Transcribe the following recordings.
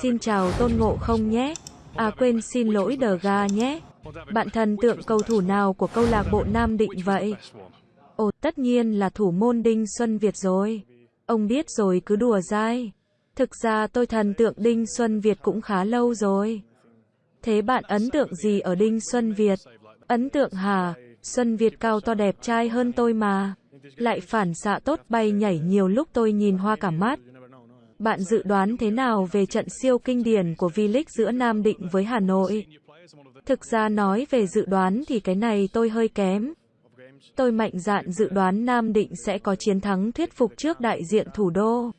Xin chào Tôn Ngộ không nhé. À quên xin lỗi Đờ Ga nhé. Bạn thần tượng cầu thủ nào của câu lạc bộ Nam Định vậy? Ồ, tất nhiên là thủ môn Đinh Xuân Việt rồi. Ông biết rồi cứ đùa dai. Thực ra tôi thần tượng Đinh Xuân Việt cũng khá lâu rồi. Thế bạn ấn tượng gì ở Đinh Xuân Việt? Ấn tượng hà Xuân Việt cao to đẹp trai hơn tôi mà. Lại phản xạ tốt bay nhảy nhiều lúc tôi nhìn hoa cả mắt. Bạn dự đoán thế nào về trận siêu kinh điển của V-League giữa Nam Định với Hà Nội? Thực ra nói về dự đoán thì cái này tôi hơi kém. Tôi mạnh dạn dự đoán Nam Định sẽ có chiến thắng thuyết phục trước đại diện thủ đô.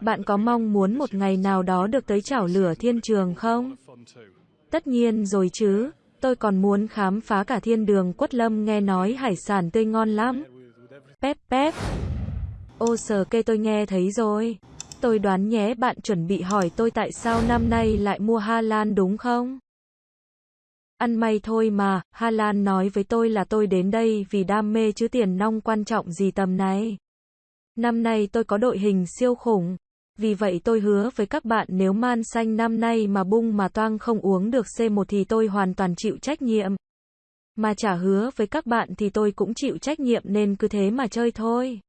Bạn có mong muốn một ngày nào đó được tới chảo lửa thiên trường không? Tất nhiên rồi chứ, tôi còn muốn khám phá cả thiên đường quất lâm nghe nói hải sản tươi ngon lắm. Pep pep. Ô sờ kê tôi nghe thấy rồi. Tôi đoán nhé bạn chuẩn bị hỏi tôi tại sao năm nay lại mua Hà Lan đúng không? Ăn may thôi mà, Hà Lan nói với tôi là tôi đến đây vì đam mê chứ tiền nong quan trọng gì tầm này. Năm nay tôi có đội hình siêu khủng. Vì vậy tôi hứa với các bạn nếu man xanh năm nay mà bung mà toang không uống được C1 thì tôi hoàn toàn chịu trách nhiệm. Mà trả hứa với các bạn thì tôi cũng chịu trách nhiệm nên cứ thế mà chơi thôi.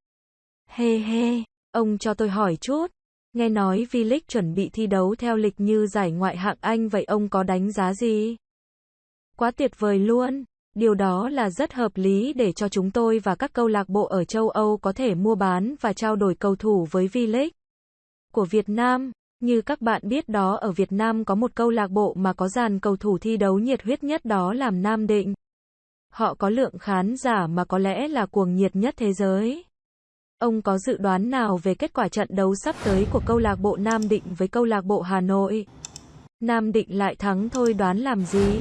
Hê hê, ông cho tôi hỏi chút. Nghe nói V-League chuẩn bị thi đấu theo lịch như giải ngoại hạng Anh, vậy ông có đánh giá gì? Quá tuyệt vời luôn. Điều đó là rất hợp lý để cho chúng tôi và các câu lạc bộ ở châu Âu có thể mua bán và trao đổi cầu thủ với V-League của Việt Nam. Như các bạn biết đó, ở Việt Nam có một câu lạc bộ mà có dàn cầu thủ thi đấu nhiệt huyết nhất đó là Nam Định. Họ có lượng khán giả mà có lẽ là cuồng nhiệt nhất thế giới. Ông có dự đoán nào về kết quả trận đấu sắp tới của câu lạc bộ Nam Định với câu lạc bộ Hà Nội? Nam Định lại thắng thôi đoán làm gì?